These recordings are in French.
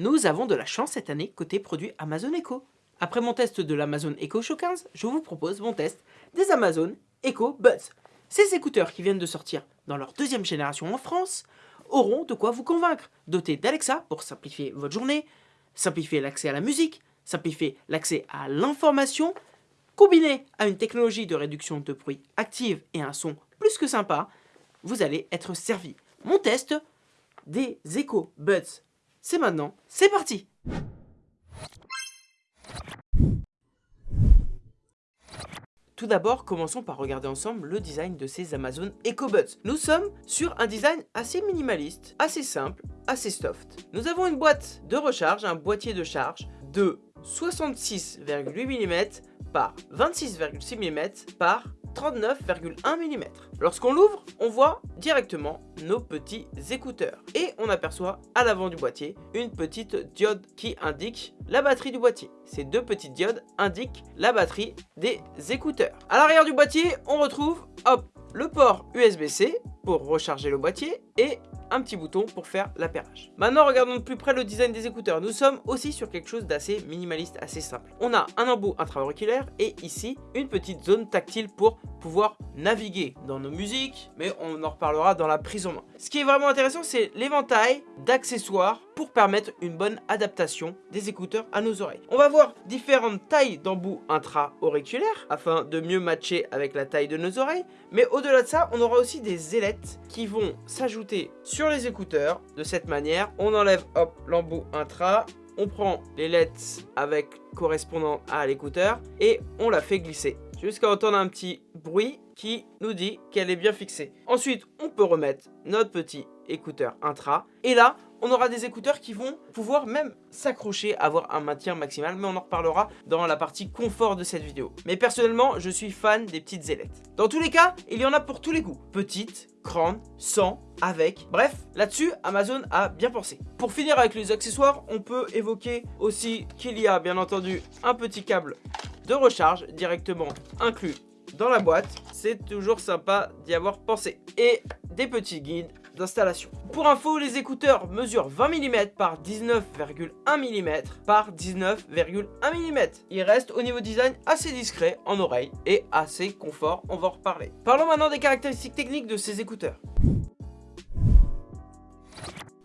Nous avons de la chance cette année côté produit Amazon Echo. Après mon test de l'Amazon Echo Show 15, je vous propose mon test des Amazon Echo Buds. Ces écouteurs qui viennent de sortir dans leur deuxième génération en France auront de quoi vous convaincre. Dotés d'Alexa pour simplifier votre journée, simplifier l'accès à la musique, simplifier l'accès à l'information, combiné à une technologie de réduction de bruit active et un son plus que sympa, vous allez être servi. Mon test des Echo Buds, c'est maintenant, c'est parti Tout d'abord, commençons par regarder ensemble le design de ces Amazon EcoBuds. Nous sommes sur un design assez minimaliste, assez simple, assez soft. Nous avons une boîte de recharge, un boîtier de charge de 66,8 mm par 26,6 mm par 39,1 mm. Lorsqu'on l'ouvre, on voit directement nos petits écouteurs. Et on aperçoit à l'avant du boîtier une petite diode qui indique la batterie du boîtier. Ces deux petites diodes indiquent la batterie des écouteurs. À l'arrière du boîtier, on retrouve le port USB-C pour recharger le boîtier et un petit bouton pour faire l'appairage. Maintenant, regardons de plus près le design des écouteurs. Nous sommes aussi sur quelque chose d'assez minimaliste, assez simple. On a un embout intra-auriculaire et ici, une petite zone tactile pour pouvoir naviguer dans nos musiques, mais on en reparlera dans la prise en main. Ce qui est vraiment intéressant, c'est l'éventail d'accessoires pour permettre une bonne adaptation des écouteurs à nos oreilles. On va voir différentes tailles d'embout intra-auriculaires afin de mieux matcher avec la taille de nos oreilles, mais au-delà de ça, on aura aussi des ailettes qui vont s'ajouter sur les écouteurs. De cette manière, on enlève hop l'embout intra, on prend les LEDs avec correspondant à l'écouteur et on la fait glisser jusqu'à entendre un petit bruit qui nous dit qu'elle est bien fixée. Ensuite, on peut remettre notre petit écouteur intra et là, on aura des écouteurs qui vont pouvoir même s'accrocher, avoir un maintien maximal, mais on en reparlera dans la partie confort de cette vidéo. Mais personnellement, je suis fan des petites ailettes. Dans tous les cas, il y en a pour tous les goûts. Petites, grandes, sans, avec. Bref, là-dessus, Amazon a bien pensé. Pour finir avec les accessoires, on peut évoquer aussi qu'il y a bien entendu un petit câble de recharge directement inclus dans la boîte. C'est toujours sympa d'y avoir pensé. Et des petits guides d'installation. Pour info, les écouteurs mesurent 20 mm par 19,1 mm par 19,1 mm. Ils restent au niveau design assez discret en oreille et assez confort, on va en reparler. Parlons maintenant des caractéristiques techniques de ces écouteurs.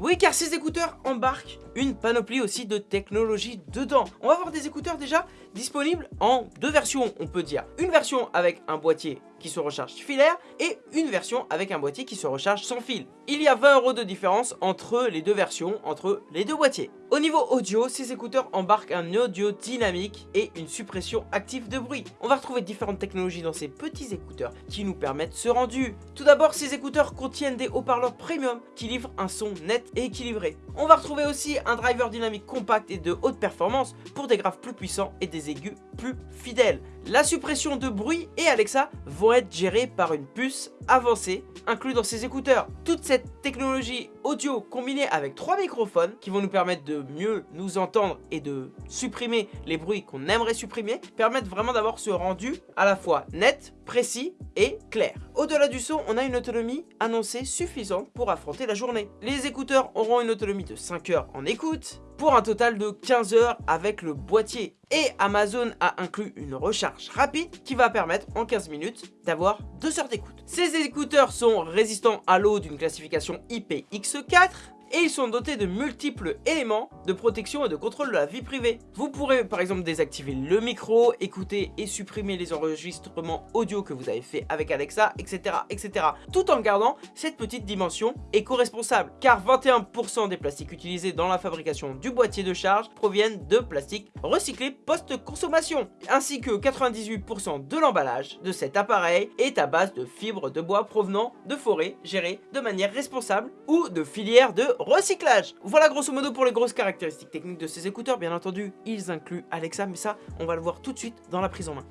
Oui, car ces écouteurs embarquent une panoplie aussi de technologies dedans. On va avoir des écouteurs déjà disponibles en deux versions, on peut dire. Une version avec un boîtier qui se recharge filaire et une version avec un boîtier qui se recharge sans fil. Il y a 20 euros de différence entre les deux versions, entre les deux boîtiers. Au niveau audio, ces écouteurs embarquent un audio dynamique et une suppression active de bruit. On va retrouver différentes technologies dans ces petits écouteurs qui nous permettent ce rendu. Tout d'abord, ces écouteurs contiennent des haut-parleurs premium qui livrent un son net et équilibré. On va retrouver aussi un driver dynamique compact et de haute performance pour des graves plus puissants et des aigus plus fidèles. La suppression de bruit et Alexa vont être gérés par une puce avancée inclue dans ces écouteurs. Toute cette technologie audio combinée avec trois microphones qui vont nous permettre de mieux nous entendre et de supprimer les bruits qu'on aimerait supprimer permettent vraiment d'avoir ce rendu à la fois net, précis et clair. Au-delà du son, on a une autonomie annoncée suffisante pour affronter la journée. Les écouteurs auront une autonomie de 5 heures en écoute, pour un total de 15 heures avec le boîtier. Et Amazon a inclus une recharge rapide qui va permettre en 15 minutes d'avoir 2 heures d'écoute. Ces écouteurs sont résistants à l'eau d'une classification IPX4 et ils sont dotés de multiples éléments de protection et de contrôle de la vie privée. Vous pourrez par exemple désactiver le micro, écouter et supprimer les enregistrements audio que vous avez fait avec Alexa, etc. etc. tout en gardant cette petite dimension éco-responsable. Car 21% des plastiques utilisés dans la fabrication du boîtier de charge proviennent de plastiques recyclés post-consommation. Ainsi que 98% de l'emballage de cet appareil est à base de fibres de bois provenant de forêts gérées de manière responsable ou de filières de recyclage. Voilà grosso modo pour les grosses caractéristiques techniques de ces écouteurs. Bien entendu, ils incluent Alexa, mais ça, on va le voir tout de suite dans la prise en main.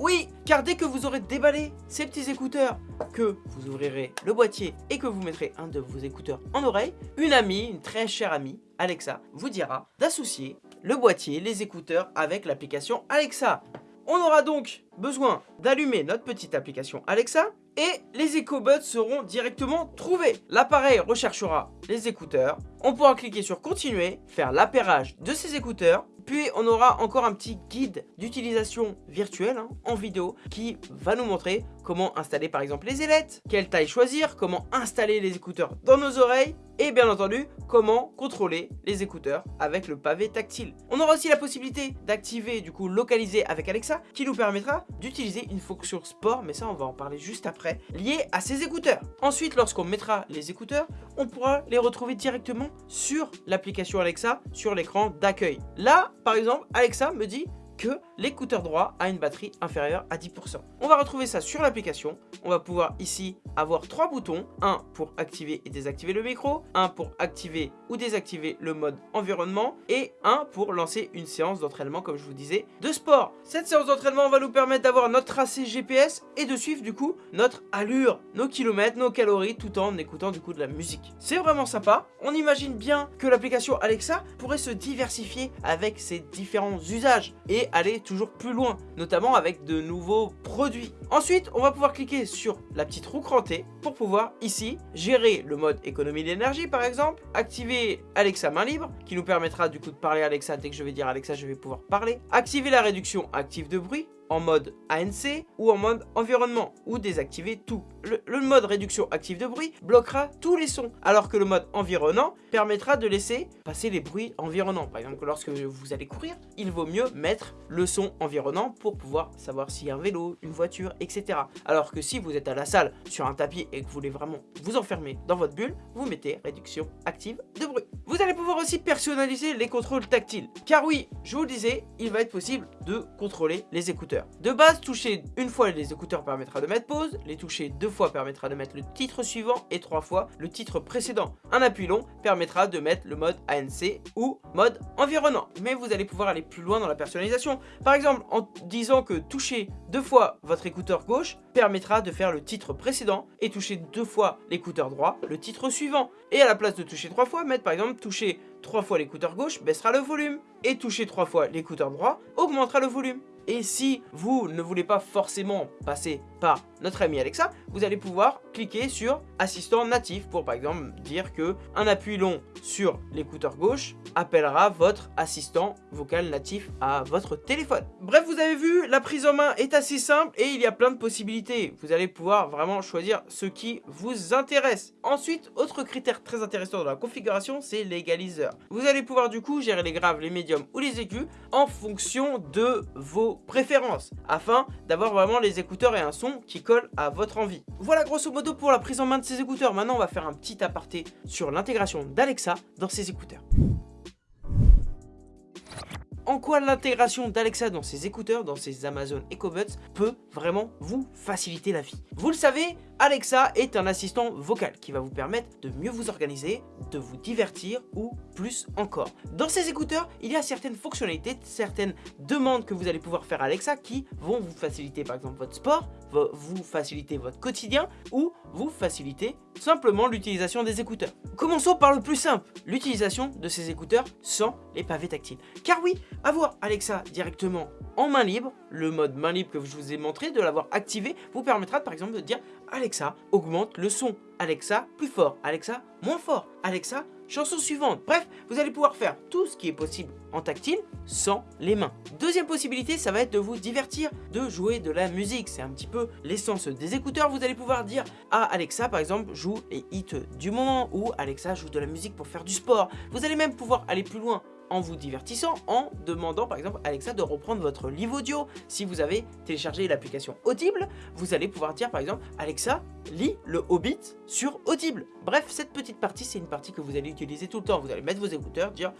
Oui, car dès que vous aurez déballé ces petits écouteurs, que vous ouvrirez le boîtier et que vous mettrez un de vos écouteurs en oreille, une amie, une très chère amie, Alexa, vous dira d'associer le boîtier, les écouteurs avec l'application Alexa. On aura donc besoin d'allumer notre petite application Alexa et les écobuds seront directement trouvés. L'appareil recherchera les écouteurs, on pourra cliquer sur continuer, faire l'appairage de ces écouteurs, puis on aura encore un petit guide d'utilisation virtuelle hein, en vidéo qui va nous montrer comment installer par exemple les ailettes, quelle taille choisir, comment installer les écouteurs dans nos oreilles et bien entendu comment contrôler les écouteurs avec le pavé tactile. On aura aussi la possibilité d'activer du coup localiser avec Alexa qui nous permettra d'utiliser une fonction sport mais ça on va en parler juste après lié à ces écouteurs. Ensuite lorsqu'on mettra les écouteurs on pourra les retrouver directement sur l'application Alexa sur l'écran d'accueil. Là par exemple Alexa me dit que l'écouteur droit a une batterie inférieure à 10%. On va retrouver ça sur l'application. On va pouvoir ici avoir trois boutons. Un pour activer et désactiver le micro, un pour activer ou désactiver le mode environnement et un pour lancer une séance d'entraînement comme je vous disais de sport. Cette séance d'entraînement va nous permettre d'avoir notre tracé GPS et de suivre du coup notre allure, nos kilomètres, nos calories tout en écoutant du coup de la musique. C'est vraiment sympa. On imagine bien que l'application Alexa pourrait se diversifier avec ses différents usages et aller toujours plus loin, notamment avec de nouveaux produits. Ensuite, on va pouvoir cliquer sur la petite roue crantée pour pouvoir ici gérer le mode économie d'énergie par exemple, activer Alexa main libre qui nous permettra du coup de parler à Alexa dès que je vais dire Alexa je vais pouvoir parler, activer la réduction active de bruit en mode ANC ou en mode environnement ou désactiver tout. Le, mode réduction active de bruit bloquera tous les sons alors que le mode environnant permettra de laisser passer les bruits environnants. Par exemple, lorsque vous allez courir, il vaut mieux mettre le son environnant pour pouvoir savoir s'il y a un vélo, une voiture, etc. Alors que si vous êtes à la salle sur un tapis et que vous voulez vraiment vous enfermer dans votre bulle, vous mettez réduction active de bruit. Vous allez pouvoir aussi personnaliser les contrôles tactiles. Car oui, je vous le disais, il va être possible de contrôler les écouteurs. De base, toucher une fois les écouteurs permettra de mettre pause, les toucher deux fois permettra de mettre le titre suivant et trois fois le titre précédent. Un appui long permettra de mettre le mode ANC ou mode environnant. Mais vous allez pouvoir aller plus loin dans la personnalisation. Par exemple, en disant que toucher deux fois votre écouteur gauche permettra de faire le titre précédent et toucher deux fois l'écouteur droit, le titre suivant. Et à la place de toucher trois fois, mettre par exemple toucher trois fois l'écouteur gauche baissera le volume et toucher trois fois l'écouteur droit augmentera le volume. Et si vous ne voulez pas forcément passer par notre ami Alexa, vous allez pouvoir cliquer sur assistant natif pour par exemple dire que un appui long sur l'écouteur gauche appellera votre assistant vocal natif à votre téléphone. Bref, vous avez vu, la prise en main est assez simple et il y a plein de possibilités. Vous allez pouvoir vraiment choisir ce qui vous intéresse. Ensuite, autre critère très intéressant dans la configuration, c'est l'égaliseur. Vous allez pouvoir du coup gérer les graves, les médiums ou les aigus en fonction de vos préférences afin d'avoir vraiment les écouteurs et un son qui à votre envie. Voilà grosso modo pour la prise en main de ces écouteurs. Maintenant, on va faire un petit aparté sur l'intégration d'Alexa dans ces écouteurs en quoi l'intégration d'Alexa dans ses écouteurs, dans ses Amazon EcoBuds, peut vraiment vous faciliter la vie? Vous le savez, Alexa est un assistant vocal qui va vous permettre de mieux vous organiser, de vous divertir ou plus encore. Dans ces écouteurs, il y a certaines fonctionnalités, certaines demandes que vous allez pouvoir faire à Alexa qui vont vous faciliter par exemple votre sport, vous faciliter votre quotidien ou vous faciliter simplement l'utilisation des écouteurs. Commençons par le plus simple, l'utilisation de ces écouteurs sans les pavés tactiles. Car oui, avoir Alexa directement en main libre, le mode main libre que je vous ai montré, de l'avoir activé, vous permettra par exemple de dire Alexa, augmente le son. Alexa, plus fort. Alexa, moins fort. Alexa, chanson suivante. Bref, vous allez pouvoir faire tout ce qui est possible en tactile sans les mains. Deuxième possibilité, ça va être de vous divertir, de jouer de la musique. C'est un petit peu l'essence des écouteurs. Vous allez pouvoir dire à Alexa, par exemple, joue les hits du moment ou Alexa joue de la musique pour faire du sport. Vous allez même pouvoir aller plus loin en vous divertissant, en demandant par exemple Alexa de reprendre votre livre audio. Si vous avez téléchargé l'application Audible, vous allez pouvoir dire par exemple Alexa, lis le Hobbit sur Audible. Bref, cette petite partie, c'est une partie que vous allez utiliser tout le temps. Vous allez mettre vos écouteurs, dire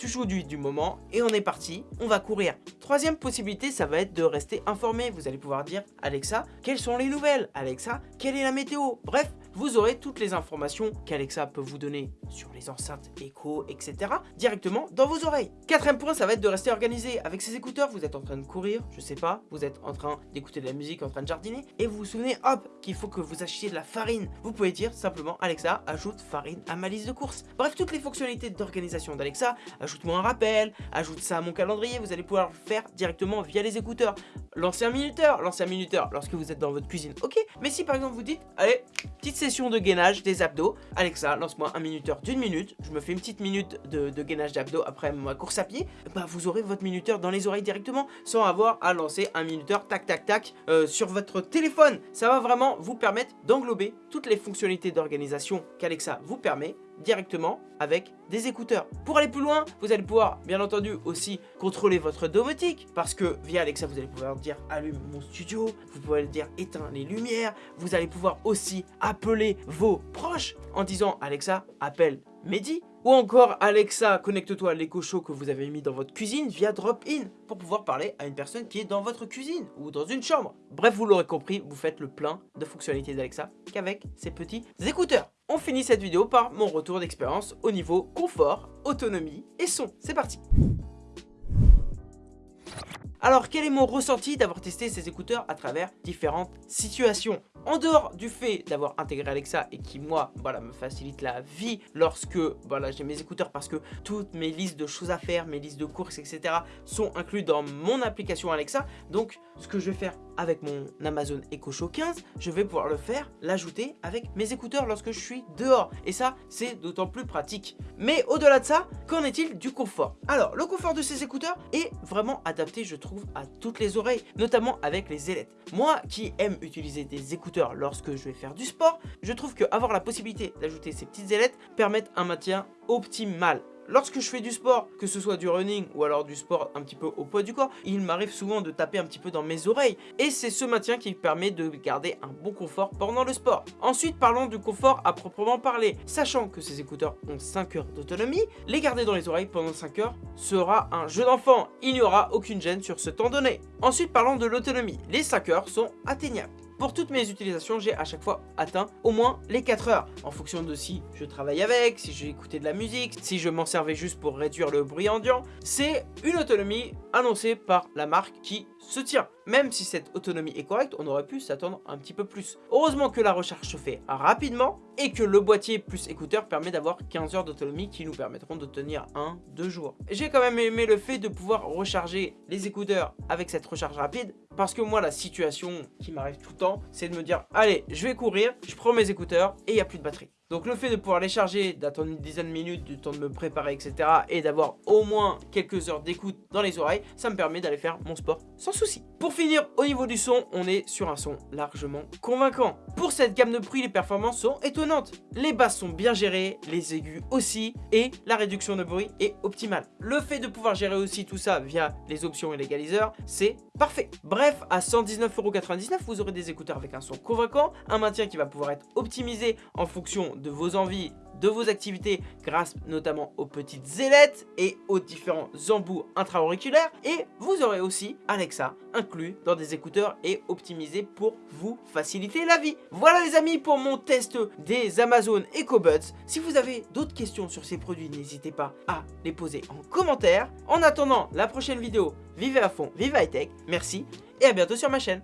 tu joues du, du moment et on est parti, on va courir. Troisième possibilité, ça va être de rester informé. Vous allez pouvoir dire Alexa, quelles sont les nouvelles? Alexa, quelle est la météo? Bref, vous aurez toutes les informations qu'Alexa peut vous donner sur les enceintes Echo, etc. directement dans vos oreilles. Quatrième point, ça va être de rester organisé. Avec ces écouteurs, vous êtes en train de courir, je sais pas, vous êtes en train d'écouter de la musique, en train de jardiner, et vous vous souvenez, hop, qu'il faut que vous achetiez de la farine. Vous pouvez dire simplement, Alexa, ajoute farine à ma liste de courses. Bref, toutes les fonctionnalités d'organisation d'Alexa, ajoute-moi un rappel, ajoute ça à mon calendrier, vous allez pouvoir le faire directement via les écouteurs. Lancer un minuteur. Lancer un minuteur lorsque vous êtes dans votre cuisine, ok. Mais si par exemple vous dites, allez, petite session de gainage des abdos. Alexa, lance-moi un minuteur d'une minute. Je me fais une petite minute de, gainage d'abdos après ma course à pied. Bah vous aurez votre minuteur dans les oreilles directement sans avoir à lancer un minuteur tac tac tac euh, sur votre téléphone. Ça va vraiment vous permettre d'englober toutes les fonctionnalités d'organisation qu'Alexa vous permet directement avec des écouteurs. Pour aller plus loin, vous allez pouvoir bien entendu aussi contrôler votre domotique parce que via Alexa vous allez pouvoir dire allume mon studio, vous pouvez dire éteins les lumières, vous allez pouvoir aussi appeler vos proches en disant Alexa appelle Mehdi ou encore Alexa connecte-toi à l'écho show que vous avez mis dans votre cuisine via drop-in pour pouvoir parler à une personne qui est dans votre cuisine ou dans une chambre. Bref, vous l'aurez compris, vous faites le plein de fonctionnalités d'Alexa qu'avec ces petits écouteurs. On finit cette vidéo par mon retour d'expérience au niveau confort, autonomie et son. C'est parti alors quel est mon ressenti d'avoir testé ces écouteurs à travers différentes situations? En dehors du fait d'avoir intégré Alexa et qui moi voilà me facilite la vie lorsque voilà j'ai mes écouteurs parce que toutes mes listes de choses à faire, mes listes de courses etc sont inclus dans mon application Alexa donc ce que je vais faire avec mon Amazon Echo Show 15 je vais pouvoir le faire, l'ajouter avec mes écouteurs lorsque je suis dehors. Et ça c'est d'autant plus pratique. Mais au-delà de ça qu'en est-il du confort? Alors le confort de ces écouteurs est vraiment adapté je trouve à toutes les oreilles notamment avec les ailettes. Moi qui aime utiliser des écouteurs lorsque je vais faire du sport, je trouve que avoir la possibilité d'ajouter ces petites ailettes permettent un maintien optimal. Lorsque je fais du sport, que ce soit du running ou alors du sport un petit peu au poids du corps, il m'arrive souvent de taper un petit peu dans mes oreilles. Et c'est ce maintien qui permet de garder un bon confort pendant le sport. Ensuite, parlons du confort à proprement parler. Sachant que ces écouteurs ont 5 heures d'autonomie, les garder dans les oreilles pendant 5 heures sera un jeu d'enfant. Il n'y aura aucune gêne sur ce temps donné. Ensuite, parlons de l'autonomie. Les 5 heures sont atteignables. Pour toutes mes utilisations, j'ai à chaque fois atteint au moins les 4 heures. En fonction de si je travaille avec, si j'ai écouté de la musique, si je m'en servais juste pour réduire le bruit ambiant. C'est une autonomie annoncée par la marque qui se tient. Même si cette autonomie est correcte, on aurait pu s'attendre un petit peu plus. Heureusement que la recharge se fait rapidement et que le boîtier plus écouteur permet d'avoir 15 heures d'autonomie qui nous permettront de tenir 1-2 jours. J'ai quand même aimé le fait de pouvoir recharger les écouteurs avec cette recharge rapide parce que moi, la situation qui m'arrive tout le temps, c'est de me dire, allez, je vais courir, je prends mes écouteurs et il n'y a plus de batterie. Donc le fait de pouvoir les charger, d'attendre une dizaine de minutes, du temps de me préparer, etc. et d'avoir au moins quelques heures d'écoute dans les oreilles, ça me permet d'aller faire mon sport sans souci. Pour finir, au niveau du son, on est sur un son largement convaincant. Pour cette gamme de prix, les performances sont étonnantes. Les basses sont bien gérées, les aigus aussi, et la réduction de bruit est optimale. Le fait de pouvoir gérer aussi tout ça via les options et l'égaliseur, c'est parfait. Bref, à 119,99€, vous aurez des écouteurs avec un son convaincant, un maintien qui va pouvoir être optimisé en fonction de vos envies de vos activités grâce notamment aux petites ailettes et aux différents embouts intra-auriculaires et vous aurez aussi Alexa inclus dans des écouteurs et optimisé pour vous faciliter la vie. Voilà les amis pour mon test des Amazon EcoBuds. Si vous avez d'autres questions sur ces produits, n'hésitez pas à les poser en commentaire. En attendant la prochaine vidéo, vivez à fond, vive high tech, merci et à bientôt sur ma chaîne.